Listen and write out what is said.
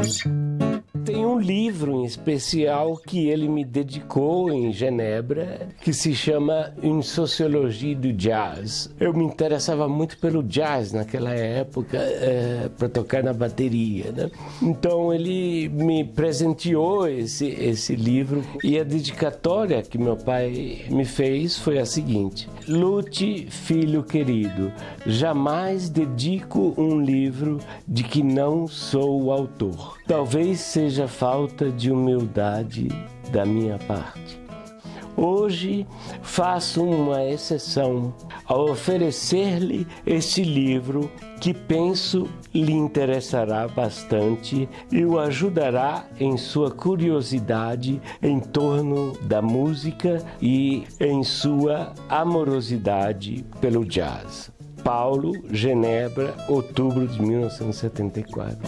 News. Livro em especial que ele me dedicou em Genebra, que se chama Une Sociologie do Jazz. Eu me interessava muito pelo jazz naquela época, é, para tocar na bateria. Né? Então ele me presenteou esse, esse livro e a dedicatória que meu pai me fez foi a seguinte: Lute, filho querido, jamais dedico um livro de que não sou o autor. Talvez seja falta de humildade da minha parte. Hoje faço uma exceção ao oferecer-lhe este livro que penso lhe interessará bastante e o ajudará em sua curiosidade em torno da música e em sua amorosidade pelo jazz. Paulo, Genebra, outubro de 1974.